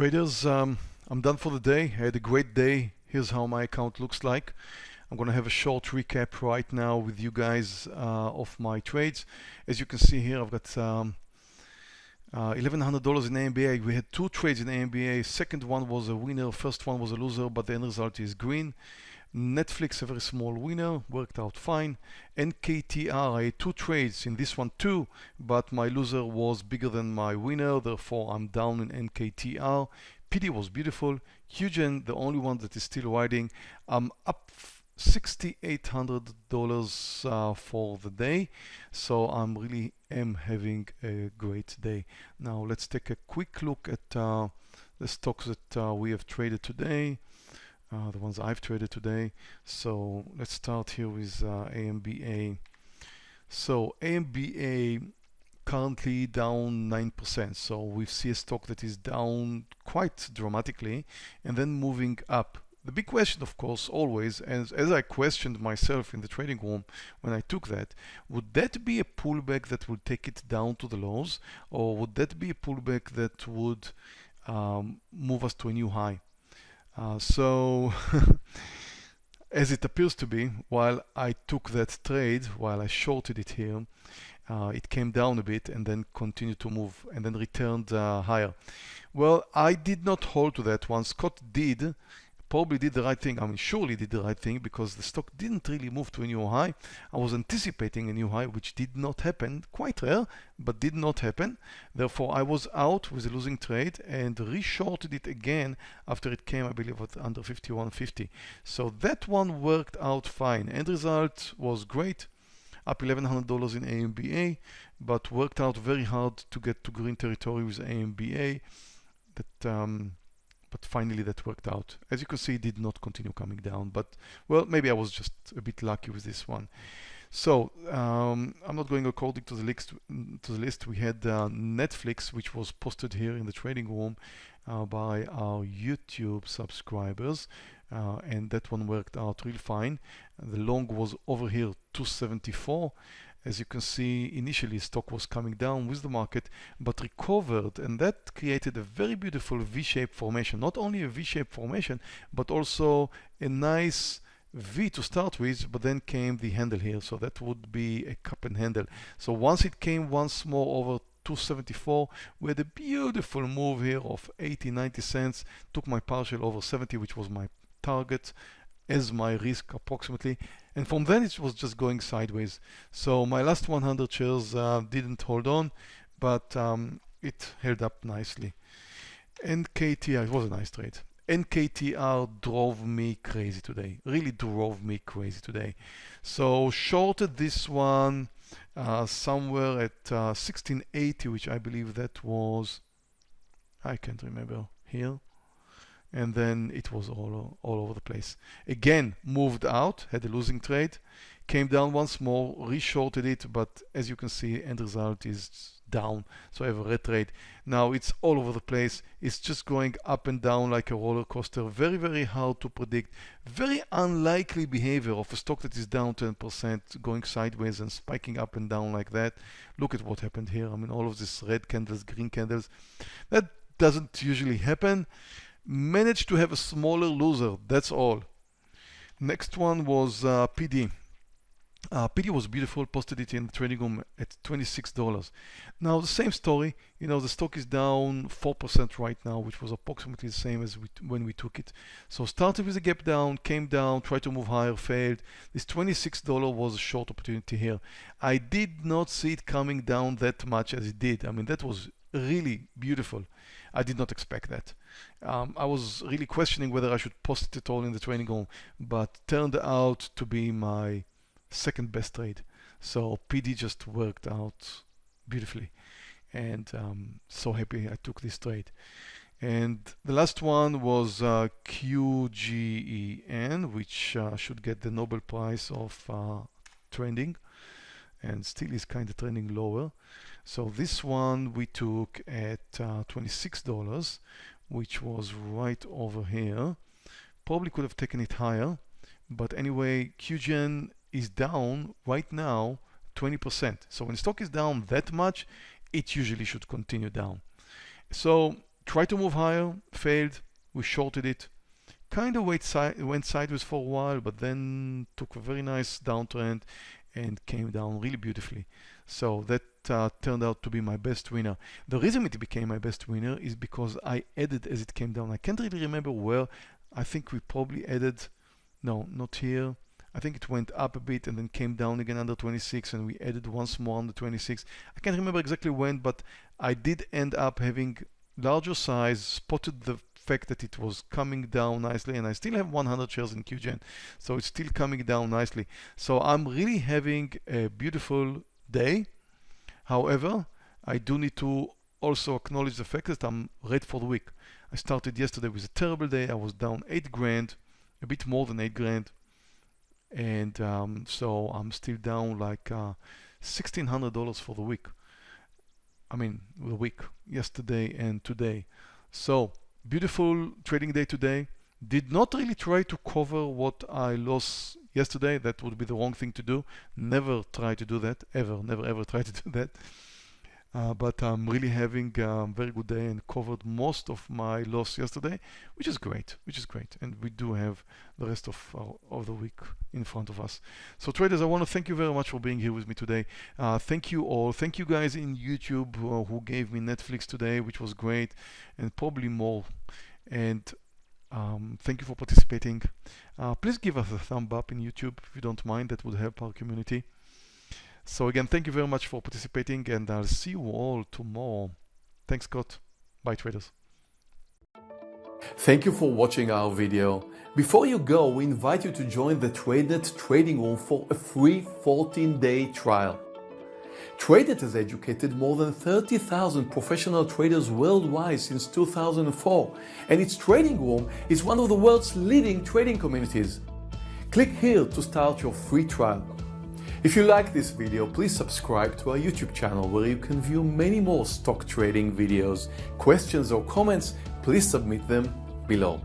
Traders, um, I'm done for the day. I had a great day. Here's how my account looks like. I'm going to have a short recap right now with you guys uh, of my trades. As you can see here, I've got um, uh, $1,100 in AMBA. We had two trades in AMBA. Second one was a winner. First one was a loser, but the end result is green. Netflix, a very small winner, worked out fine. NKTR, I had two trades in this one too, but my loser was bigger than my winner, therefore I'm down in NKTR. PD was beautiful. QGen, the only one that is still riding, I'm up $6,800 uh, for the day. So I'm really am having a great day. Now let's take a quick look at uh, the stocks that uh, we have traded today uh, the ones I've traded today. So let's start here with uh, AMBA. So AMBA currently down 9%. So we see a stock that is down quite dramatically and then moving up. The big question, of course, always, as, as I questioned myself in the trading room when I took that, would that be a pullback that would take it down to the lows, or would that be a pullback that would um, move us to a new high? Uh, so as it appears to be, while I took that trade, while I shorted it here, uh, it came down a bit and then continued to move and then returned uh, higher. Well, I did not hold to that one. Scott did, probably did the right thing. I mean, surely did the right thing because the stock didn't really move to a new high. I was anticipating a new high, which did not happen. Quite rare, but did not happen. Therefore, I was out with a losing trade and reshorted it again after it came, I believe, at under 51.50. So that one worked out fine. End result was great up $1,100 in AMBA, but worked out very hard to get to green territory with AMBA. That um, but finally that worked out. As you can see, it did not continue coming down, but well, maybe I was just a bit lucky with this one. So um, I'm not going according to the list. To the list, we had uh, Netflix, which was posted here in the trading room uh, by our YouTube subscribers, uh, and that one worked out real fine. The long was over here 274 as you can see initially stock was coming down with the market but recovered and that created a very beautiful V-shaped formation. Not only a V-shaped formation but also a nice V to start with but then came the handle here. So that would be a cup and handle. So once it came once more over 274 we had a beautiful move here of 80 90 cents. Took my partial over 70 which was my target as my risk approximately and from then it was just going sideways. So my last 100 shares uh, didn't hold on but um, it held up nicely. NKTR it was a nice trade. NKTR drove me crazy today really drove me crazy today. So shorted this one uh, somewhere at uh, 1680 which I believe that was I can't remember here and then it was all, all over the place. Again, moved out, had a losing trade, came down once more, reshorted it, but as you can see, end result is down. So I have a red trade. Now it's all over the place. It's just going up and down like a roller coaster. Very, very hard to predict. Very unlikely behavior of a stock that is down 10%, going sideways and spiking up and down like that. Look at what happened here. I mean, all of these red candles, green candles. That doesn't usually happen managed to have a smaller loser that's all. Next one was uh, PD uh, PD was beautiful posted it in the trading room at $26 now the same story you know the stock is down 4% right now which was approximately the same as we when we took it. So started with a gap down came down tried to move higher failed. This $26 was a short opportunity here. I did not see it coming down that much as it did. I mean that was really beautiful I did not expect that. Um, I was really questioning whether I should post it at all in the training room, but turned out to be my second best trade. So PD just worked out beautifully and um, so happy I took this trade. And the last one was uh, QGEN, which uh, should get the Nobel Prize of uh, trending and still is kind of trending lower. So this one we took at uh, $26, which was right over here. Probably could have taken it higher, but anyway, QGen is down right now 20%. So when stock is down that much, it usually should continue down. So try to move higher, failed, we shorted it. Kind of went, si went sideways for a while, but then took a very nice downtrend and came down really beautifully. So that uh, turned out to be my best winner. The reason it became my best winner is because I added as it came down. I can't really remember where. I think we probably added, no, not here. I think it went up a bit and then came down again under 26 and we added once more the 26. I can't remember exactly when, but I did end up having larger size, spotted the fact that it was coming down nicely and I still have 100 shares in QGen. So it's still coming down nicely. So I'm really having a beautiful day. However, I do need to also acknowledge the fact that I'm red for the week. I started yesterday with a terrible day. I was down eight grand, a bit more than eight grand and um, so I'm still down like uh, $1,600 for the week. I mean, the week, yesterday and today. So, beautiful trading day today. Did not really try to cover what I lost yesterday. That would be the wrong thing to do. Never try to do that, ever, never ever try to do that. Uh, but I'm really having a very good day and covered most of my loss yesterday, which is great, which is great. And we do have the rest of, our, of the week in front of us. So traders, I want to thank you very much for being here with me today. Uh, thank you all. Thank you guys in YouTube uh, who gave me Netflix today, which was great, and probably more. And um, thank you for participating. Uh, please give us a thumb up in YouTube if you don't mind. That would help our community. So again, thank you very much for participating and I'll see you all tomorrow. Thanks, Scott. Bye, traders. Thank you for watching our video. Before you go, we invite you to join the TradeNet trading room for a free 14-day trial. TradeNet has educated more than 30,000 professional traders worldwide since 2004, and its trading room is one of the world's leading trading communities. Click here to start your free trial. If you like this video, please subscribe to our YouTube channel where you can view many more stock trading videos. Questions or comments, please submit them below.